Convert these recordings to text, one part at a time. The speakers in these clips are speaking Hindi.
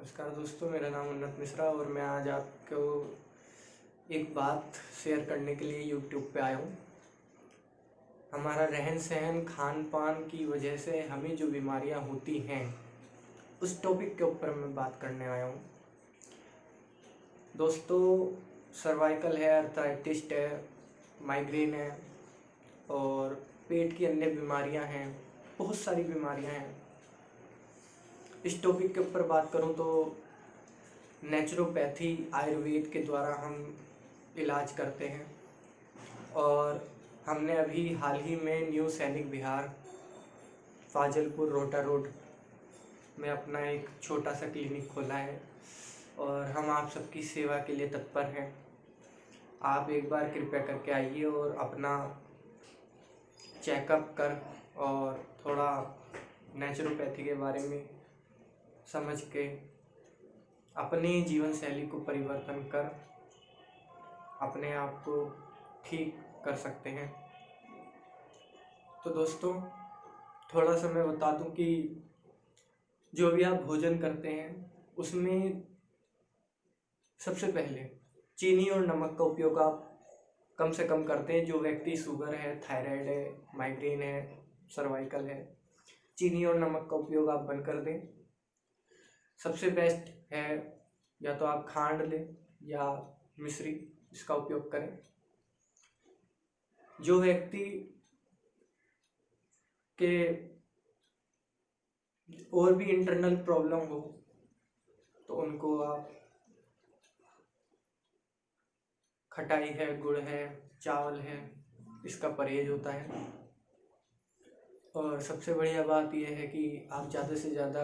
नमस्कार दोस्तों, मेरा नाम उन्नत मिश्रा और मैं आज आपको एक बात शेयर करने के लिए यूट्यूब पे आया हूँ। हमारा रहन सहन खान पान की वजह से हमें जो बीमारियाँ होती हैं, उस टॉपिक के ऊपर मैं बात करने आया हूँ। दोस्तों सर्वाइकल है अर्थराइटिस्ट है माइग्रेन है और पेट की अन्य बीमारियाँ हैं, बहुत सारी बीमारियाँ हैं। इस टॉपिक के ऊपर बात करूँ तो नेचुरोपैथी आयुर्वेद के द्वारा हम इलाज करते हैं। और हमने अभी हाल ही में न्यू सैनिक बिहार फाजलपुर रोटा रोड में अपना एक छोटा सा क्लिनिक खोला है और हम आप सबकी सेवा के लिए तत्पर हैं। आप एक बार कृपया करके आइए और अपना चेकअप कर और थोड़ा नेचुरोपैथी के बारे में समझ के अपनी जीवन शैली को परिवर्तन कर अपने आप को ठीक कर सकते हैं। तो दोस्तों, थोड़ा सा मैं बता दूँ कि जो भी आप भोजन करते हैं, उसमें सबसे पहले चीनी और नमक का उपयोग आप कम से कम करते हैं। जो व्यक्ति शुगर है, थायराइड है, माइग्रेन है, सर्वाइकल है, चीनी और नमक का उपयोग आप बंद कर दें। सबसे बेस्ट है, या तो आप खांड लें, या मिश्री, इसका उपयोग करें। जो व्यक्ति के और भी इंटरनल प्रॉब्लम हो तो उनको आप खटाई है, गुड़ है, चावल है, इसका परहेज होता है। और सबसे बढ़िया बात यह है कि आप ज़्यादा से ज़्यादा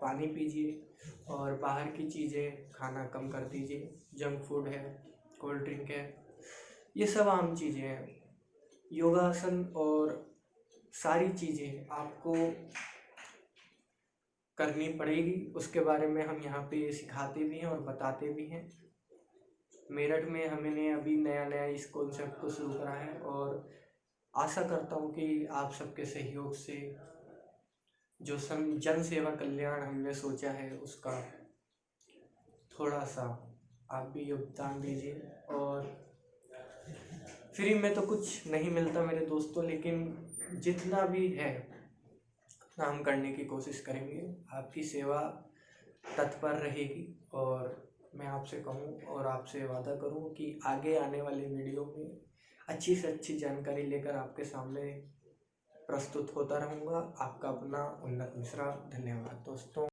पानी पीजिए और बाहर की चीज़ें खाना कम कर दीजिए। जंक फ़ूड है, कोल्ड ड्रिंक है, ये सब आम चीज़ें हैं। योगासन और सारी चीज़ें आपको करनी पड़ेगी। उसके बारे में हम यहाँ पे सिखाते भी हैं और बताते भी हैं। मेरठ में हमने अभी नया नया इस कॉन्सेप्ट को शुरू करा है और आशा करता हूँ कि आप सबके सहयोग से जो सम जन सेवा कल्याण हमने सोचा है, उसका थोड़ा सा आप भी योगदान दीजिए। और फ्री में तो कुछ नहीं मिलता मेरे दोस्तों, लेकिन जितना भी है, उतना हम करने की कोशिश करेंगे। आपकी सेवा तत्पर रहेगी और मैं आपसे कहूँ और आपसे वादा करूँ कि आगे आने वाले वीडियो में अच्छी से अच्छी जानकारी लेकर आपके सामने प्रस्तुत होता रहूँगा। आपका अपना उन्नत मिश्रा धन्यवाद दोस्तों।